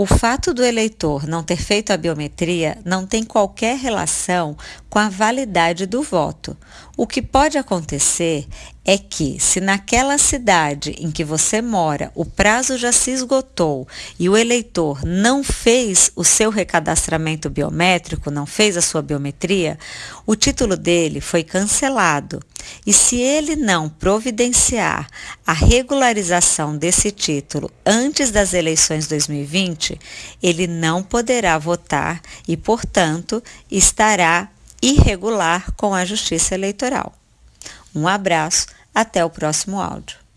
O fato do eleitor não ter feito a biometria não tem qualquer relação com a validade do voto. O que pode acontecer é que, se naquela cidade em que você mora o prazo já se esgotou e o eleitor não fez o seu recadastramento biométrico, não fez a sua biometria, o título dele foi cancelado. E se ele não providenciar a regularização desse título antes das eleições 2020, ele não poderá votar e, portanto, estará irregular com a Justiça Eleitoral. Um abraço, até o próximo áudio.